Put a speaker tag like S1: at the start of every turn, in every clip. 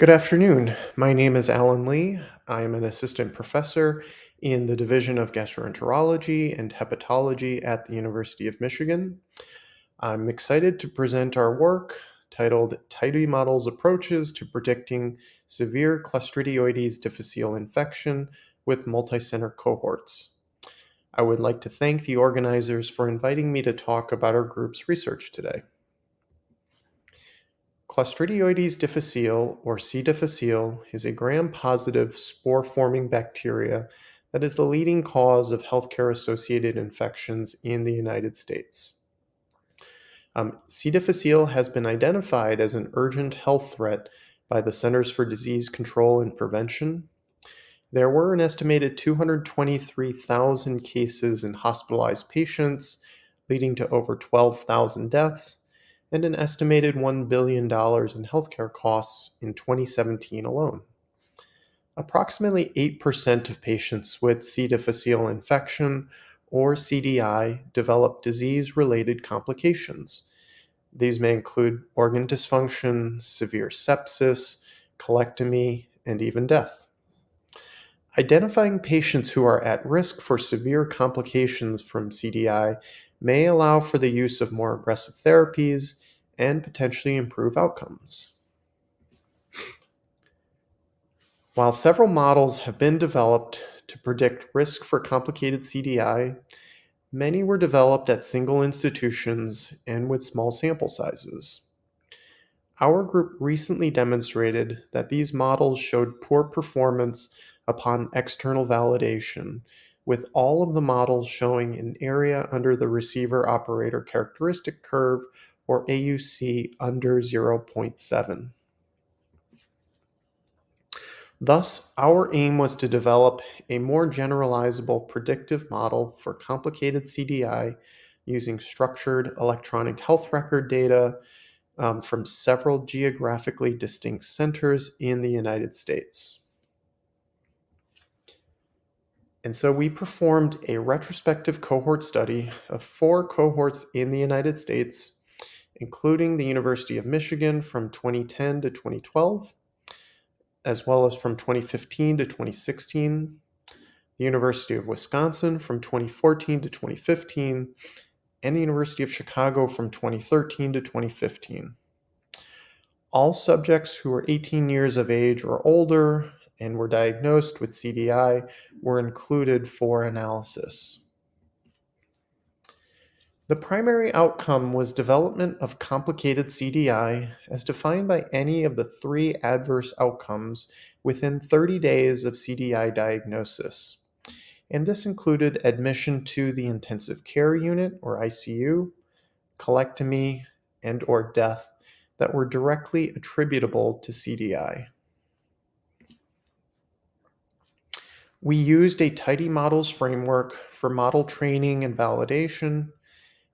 S1: Good afternoon. My name is Alan Lee. I am an assistant professor in the Division of Gastroenterology and Hepatology at the University of Michigan. I'm excited to present our work titled Tidy Models Approaches to Predicting Severe Clostridioides difficile Infection with Multicenter Cohorts. I would like to thank the organizers for inviting me to talk about our group's research today. Clostridioides difficile, or C. difficile, is a gram-positive spore-forming bacteria that is the leading cause of healthcare-associated infections in the United States. Um, C. difficile has been identified as an urgent health threat by the Centers for Disease Control and Prevention. There were an estimated 223,000 cases in hospitalized patients, leading to over 12,000 deaths, and an estimated $1 billion in healthcare costs in 2017 alone. Approximately 8% of patients with C. difficile infection or CDI develop disease related complications. These may include organ dysfunction, severe sepsis, colectomy, and even death. Identifying patients who are at risk for severe complications from CDI may allow for the use of more aggressive therapies and potentially improve outcomes. While several models have been developed to predict risk for complicated CDI, many were developed at single institutions and with small sample sizes. Our group recently demonstrated that these models showed poor performance upon external validation, with all of the models showing an area under the receiver operator characteristic curve or AUC under 0.7. Thus, our aim was to develop a more generalizable predictive model for complicated CDI using structured electronic health record data um, from several geographically distinct centers in the United States. And so we performed a retrospective cohort study of four cohorts in the United States including the University of Michigan from 2010 to 2012, as well as from 2015 to 2016, the University of Wisconsin from 2014 to 2015, and the University of Chicago from 2013 to 2015. All subjects who were 18 years of age or older and were diagnosed with CDI were included for analysis. The primary outcome was development of complicated CDI as defined by any of the three adverse outcomes within 30 days of CDI diagnosis. And this included admission to the intensive care unit or ICU, colectomy, and or death that were directly attributable to CDI. We used a tidy models framework for model training and validation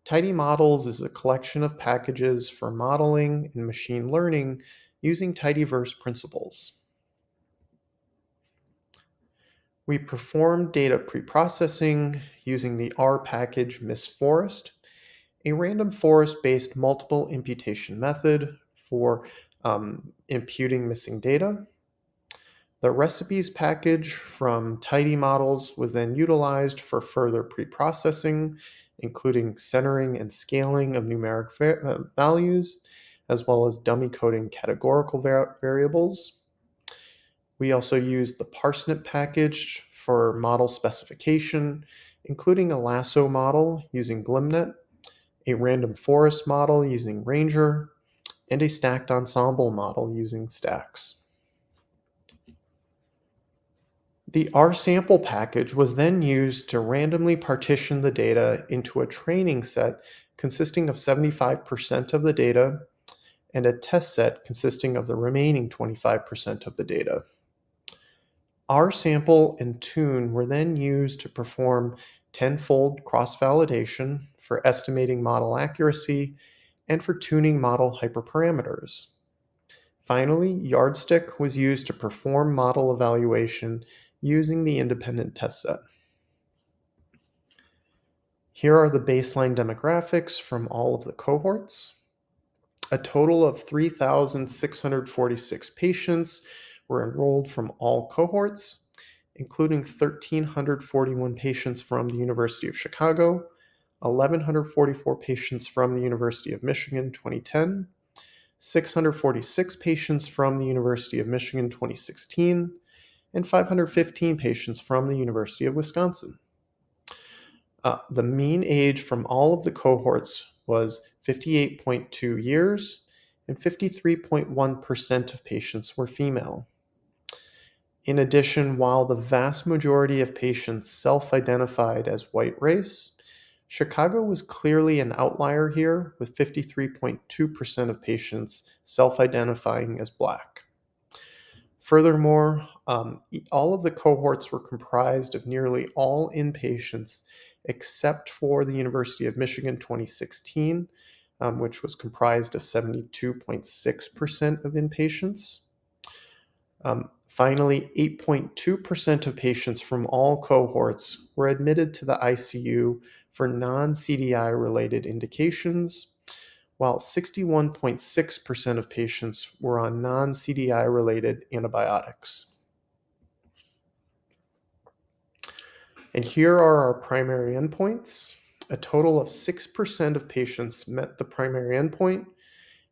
S1: Tidy Models is a collection of packages for modeling and machine learning using tidyverse principles. We performed data preprocessing using the R package missForest, a random forest-based multiple imputation method for um, imputing missing data. The recipes package from Tidy Models was then utilized for further preprocessing including centering and scaling of numeric uh, values, as well as dummy coding categorical var variables. We also used the parsnip package for model specification, including a lasso model using glmnet, a random forest model using Ranger, and a stacked ensemble model using Stacks. The R-sample package was then used to randomly partition the data into a training set consisting of 75% of the data and a test set consisting of the remaining 25% of the data. R-sample and tune were then used to perform tenfold cross-validation for estimating model accuracy and for tuning model hyperparameters. Finally, yardstick was used to perform model evaluation using the independent test set. Here are the baseline demographics from all of the cohorts. A total of 3,646 patients were enrolled from all cohorts, including 1,341 patients from the University of Chicago, 1,144 patients from the University of Michigan 2010, 646 patients from the University of Michigan 2016, and 515 patients from the University of Wisconsin. Uh, the mean age from all of the cohorts was 58.2 years, and 53.1% of patients were female. In addition, while the vast majority of patients self identified as white race, Chicago was clearly an outlier here, with 53.2% of patients self identifying as Black. Furthermore, um, all of the cohorts were comprised of nearly all inpatients except for the University of Michigan 2016, um, which was comprised of 72.6% of inpatients. Um, finally, 8.2% of patients from all cohorts were admitted to the ICU for non CDI related indications, while 61.6% of patients were on non CDI related antibiotics. And here are our primary endpoints. A total of 6% of patients met the primary endpoint,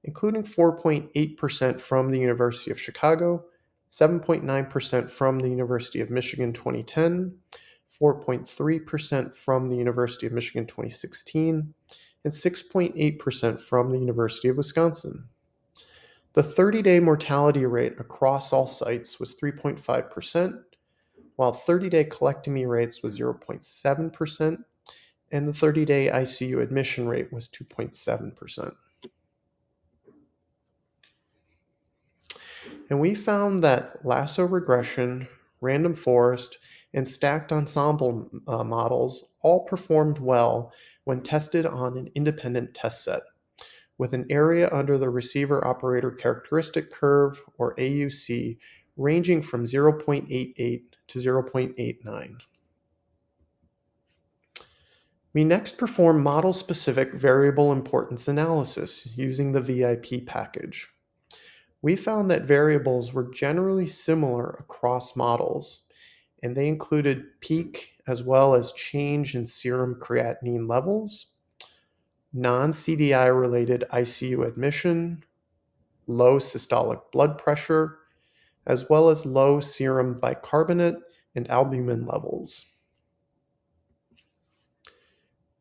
S1: including 4.8% from the University of Chicago, 7.9% from the University of Michigan 2010, 4.3% from the University of Michigan 2016, and 6.8% from the University of Wisconsin. The 30 day mortality rate across all sites was 3.5%, while 30 day colectomy rates was 0.7%, and the 30 day ICU admission rate was 2.7%. And we found that lasso regression, random forest, and stacked ensemble uh, models all performed well when tested on an independent test set, with an area under the receiver operator characteristic curve, or AUC, ranging from 0.88 to 0.89. We next perform model-specific variable importance analysis using the VIP package. We found that variables were generally similar across models, and they included peak as well as change in serum creatinine levels, non-CDI related ICU admission, low systolic blood pressure, as well as low serum bicarbonate and albumin levels.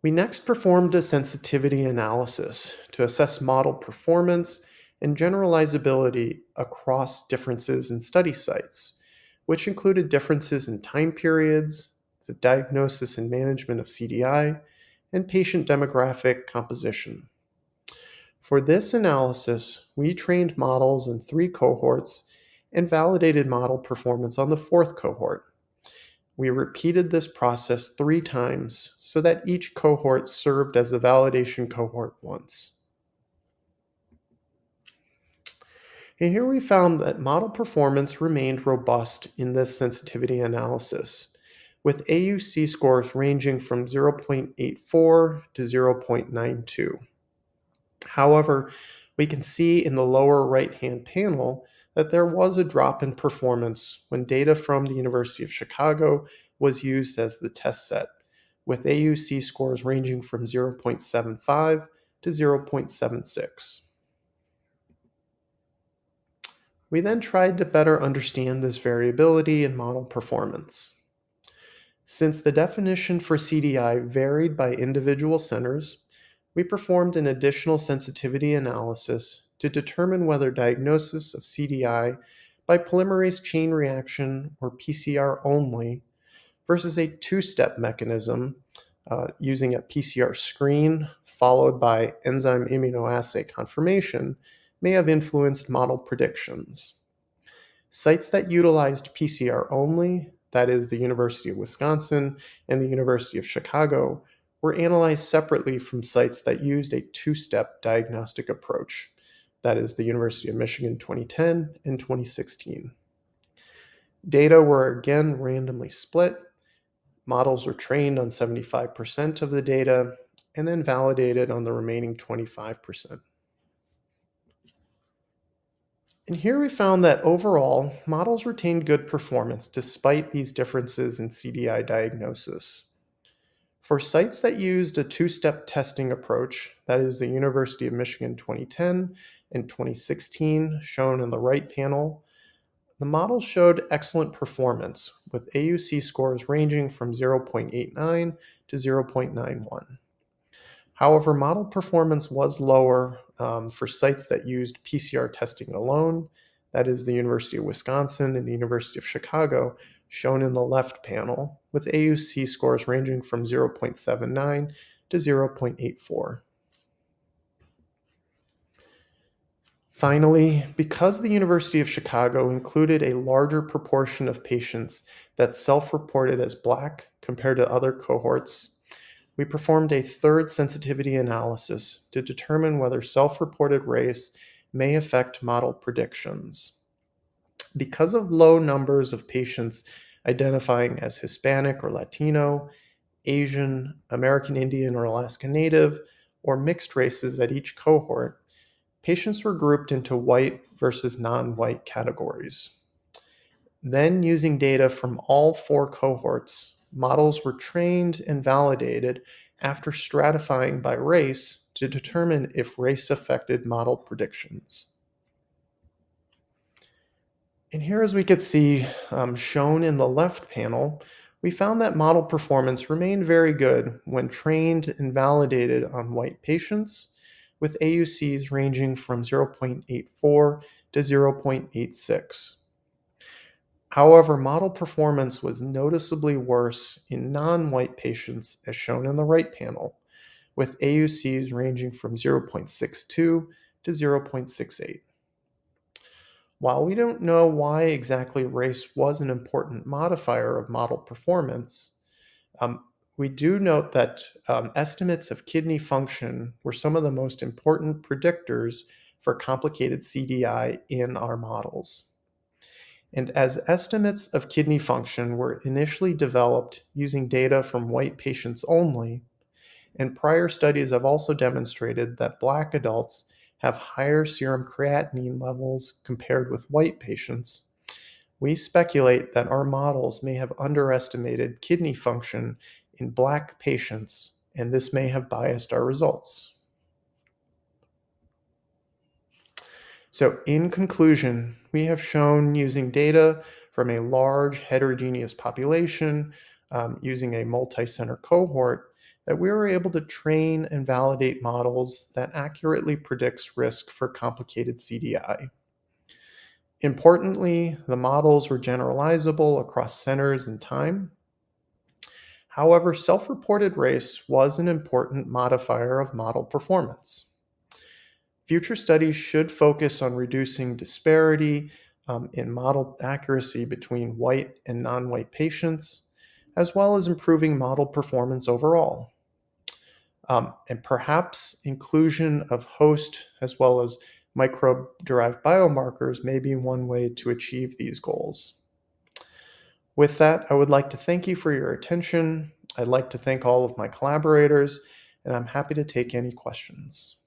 S1: We next performed a sensitivity analysis to assess model performance and generalizability across differences in study sites, which included differences in time periods, the diagnosis and management of CDI, and patient demographic composition. For this analysis, we trained models in three cohorts and validated model performance on the fourth cohort. We repeated this process three times so that each cohort served as the validation cohort once. And here we found that model performance remained robust in this sensitivity analysis, with AUC scores ranging from 0.84 to 0.92. However, we can see in the lower right-hand panel that there was a drop in performance when data from the University of Chicago was used as the test set, with AUC scores ranging from 0.75 to 0.76. We then tried to better understand this variability in model performance. Since the definition for CDI varied by individual centers, we performed an additional sensitivity analysis to determine whether diagnosis of CDI by polymerase chain reaction or PCR only versus a two-step mechanism uh, using a PCR screen followed by enzyme immunoassay confirmation may have influenced model predictions. Sites that utilized PCR only, that is the University of Wisconsin and the University of Chicago, were analyzed separately from sites that used a two-step diagnostic approach, that is the University of Michigan 2010 and 2016. Data were again randomly split. Models were trained on 75% of the data and then validated on the remaining 25%. And here we found that overall, models retained good performance despite these differences in CDI diagnosis. For sites that used a two-step testing approach, that is the University of Michigan 2010 and 2016, shown in the right panel, the model showed excellent performance, with AUC scores ranging from 0.89 to 0.91. However, model performance was lower um, for sites that used PCR testing alone, that is the University of Wisconsin and the University of Chicago, shown in the left panel, with AUC scores ranging from 0.79 to 0.84. Finally, because the University of Chicago included a larger proportion of patients that self-reported as Black compared to other cohorts, we performed a third sensitivity analysis to determine whether self-reported race may affect model predictions. Because of low numbers of patients identifying as Hispanic or Latino, Asian, American Indian or Alaska Native, or mixed races at each cohort, patients were grouped into white versus non-white categories. Then, using data from all four cohorts, models were trained and validated after stratifying by race to determine if race affected model predictions. And here, as we could see um, shown in the left panel, we found that model performance remained very good when trained and validated on white patients with AUCs ranging from 0.84 to 0.86. However, model performance was noticeably worse in non-white patients as shown in the right panel, with AUCs ranging from 0.62 to 0.68. While we don't know why exactly race was an important modifier of model performance, um, we do note that um, estimates of kidney function were some of the most important predictors for complicated CDI in our models. And as estimates of kidney function were initially developed using data from white patients only, and prior studies have also demonstrated that Black adults have higher serum creatinine levels compared with white patients, we speculate that our models may have underestimated kidney function in Black patients, and this may have biased our results. So in conclusion, we have shown using data from a large heterogeneous population, um, using a multi-center cohort, that we were able to train and validate models that accurately predicts risk for complicated CDI. Importantly, the models were generalizable across centers and time, However, self-reported race was an important modifier of model performance. Future studies should focus on reducing disparity um, in model accuracy between white and non-white patients, as well as improving model performance overall. Um, and perhaps inclusion of host as well as microbe-derived biomarkers may be one way to achieve these goals. With that, I would like to thank you for your attention. I'd like to thank all of my collaborators, and I'm happy to take any questions.